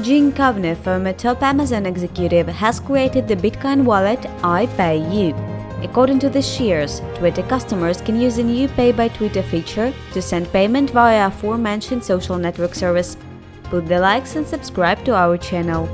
Gene Kovner, former top Amazon executive, has created the Bitcoin wallet iPayYou. According to the shares, Twitter customers can use the new Pay by Twitter feature to send payment via aforementioned social network service. Put the likes and subscribe to our channel.